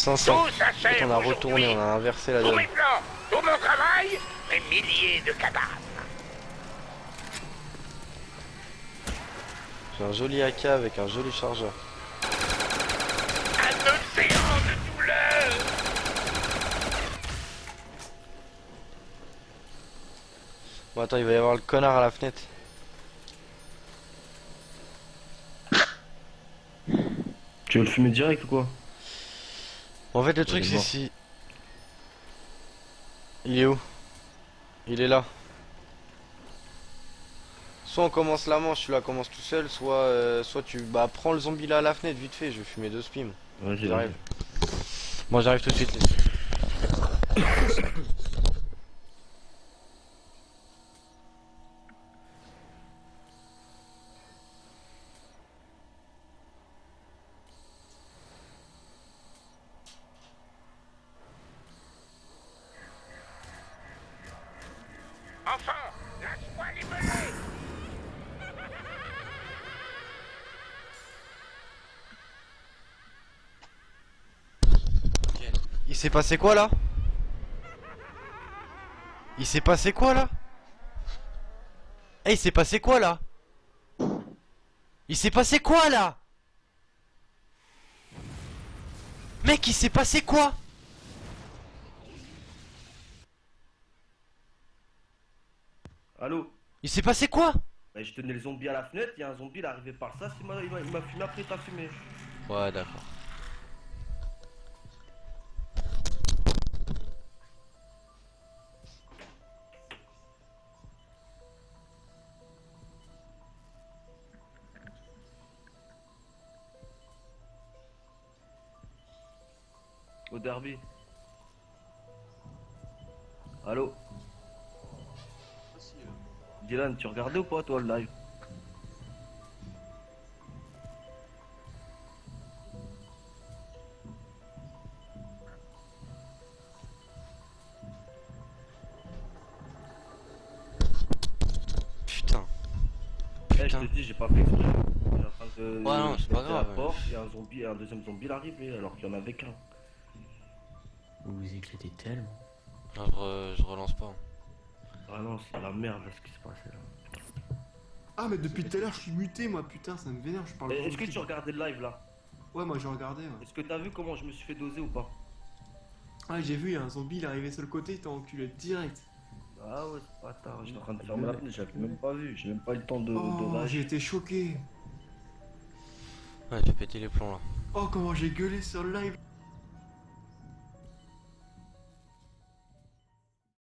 500. Tout En fait, s'achève on a retourné, on a inversé la Tous donne. mes plans, tout mon travail, mes milliers de cadavres. J'ai un joli AK avec un joli chargeur. Un océan de douleur. Bon attends, il va y avoir le connard à la fenêtre. Tu veux le fumer direct ou quoi? En fait, le truc c'est si. Il est où? Il est là. Soit on commence la manche, tu la commences tout seul, soit euh, soit tu bah prends le zombie là à la fenêtre vite fait, je vais fumer deux spims. Vas-y, J'arrive. Bon j'arrive tout de suite. Enfin, lâche-moi les. Il s'est passé quoi là? Il s'est passé quoi là? Eh il s'est passé quoi là? Il s'est passé quoi là? Mec il s'est passé quoi? Allô Il s'est passé quoi? Bah, Je tenais le zombie à la fenêtre, il y a un zombie, il est arrivé par ça, m'a il m'a fumé après, t'as fumé. Ouais d'accord. Au derby. Allô? Dylan, tu regardais ou pas toi le live? Putain. Eh, je Putain. te dis, j'ai pas fait exprès. En train de- Ouais, non, c'est pas grave. porte, Il y a un zombie, un deuxième zombie il est arrivé alors qu'il y en avait qu'un. Vous vous éclatez tellement. Non, je, re- je relance pas. Ah non, c'est la merde ce qui se passait là. Ah mais depuis tout à l'heure je suis muté moi putain ça me vénère je parle Est-ce que tu regardais le live là? Ouais moi j'ai regardé ouais. Est-ce que t'as vu comment je me suis fait doser ou pas? Ah j'ai vu il y a un zombie il est arrivé sur le côté il t'a enculé direct. Ah ouais, c'est pas tard, j'étais en train de fermer la fenêtre, j'avais même pas vu, j'ai même pas eu le temps de, Oh j'ai été choqué. Ouais j'ai pété les plombs là. Oh comment j'ai gueulé sur le live